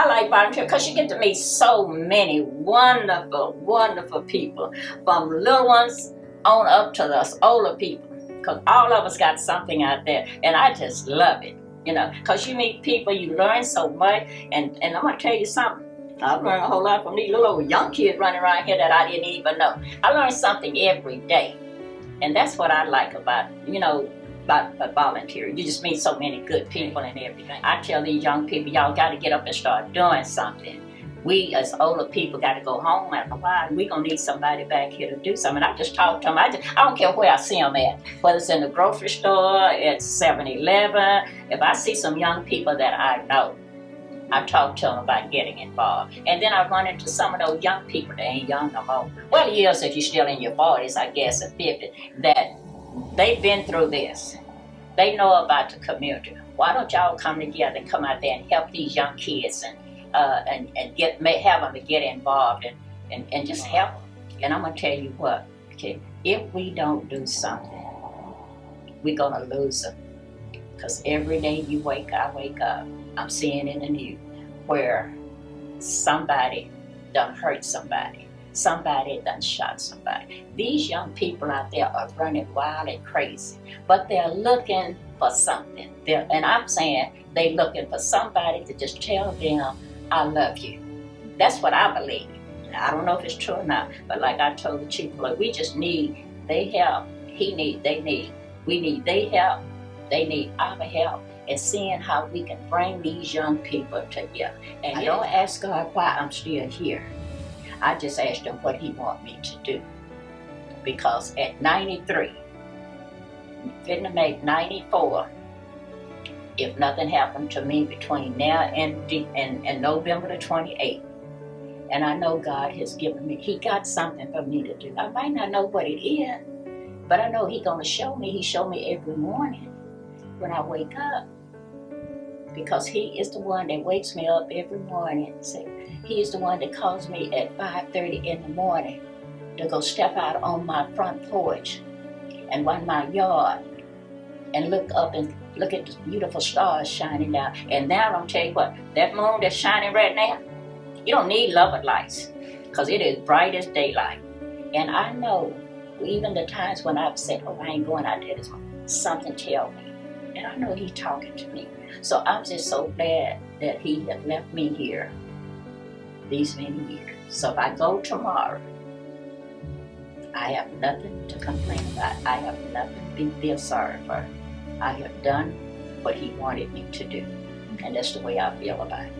I like volunteer because you get to meet so many wonderful, wonderful people, from little ones on up to the older people. Because all of us got something out there, and I just love it. You know, because you meet people, you learn so much, and, and I'm going to tell you something. I've learned a whole lot from these little old young kids running around here that I didn't even know. I learn something every day. And that's what I like about, you know, about, about volunteering. You just meet so many good people and everything. I tell these young people, y'all got to get up and start doing something. We as older people got to go home after a while. Going to need somebody back here to do something. I just talk to them. I, just, I don't care where I see them at, whether it's in the grocery store, at 7-Eleven. If I see some young people that I know, I talk to them about getting involved. And then I run into some of those young people that ain't young no more. Well, yes, if you're still in your 40s, I guess, or 50, that they've been through this. They know about the community. Why don't y'all come together and come out there and help these young kids and uh, and, and get have them to get involved and, and, and just help them. And I'm going to tell you what, okay, if we don't do something, we're going to lose them. Because every day you wake, up, I wake up, I'm seeing in the news where somebody done hurt somebody. Somebody done shot somebody. These young people out there are running wild and crazy, but they're looking for something. They're, and I'm saying they're looking for somebody to just tell them, I love you. That's what I believe. I don't know if it's true or not, but like I told the chief, look, we just need they help. He need, they need, we need they help. They need our help and seeing how we can bring these young people together. And I don't ask God why I'm still here. I just asked him what he want me to do. Because at 93, fitting to make 94, if nothing happened to me between now and, and, and November the 28th, and I know God has given me, he got something for me to do. I might not know what it is, but I know he gonna show me. He show me every morning when I wake up. Because he is the one that wakes me up every morning. So he is the one that calls me at 5.30 in the morning to go step out on my front porch and run my yard and look up and look at the beautiful stars shining down. And now I'm tell you what, that moon that's shining right now, you don't need love of lights because it is bright as daylight. And I know even the times when I've said, oh, I ain't going out there this morning, something tell me. And I know he's talking to me. So I'm just so glad that he had left me here these many years. So if I go tomorrow, I have nothing to complain about. I have nothing to feel sorry for. I have done what he wanted me to do. And that's the way I feel about it.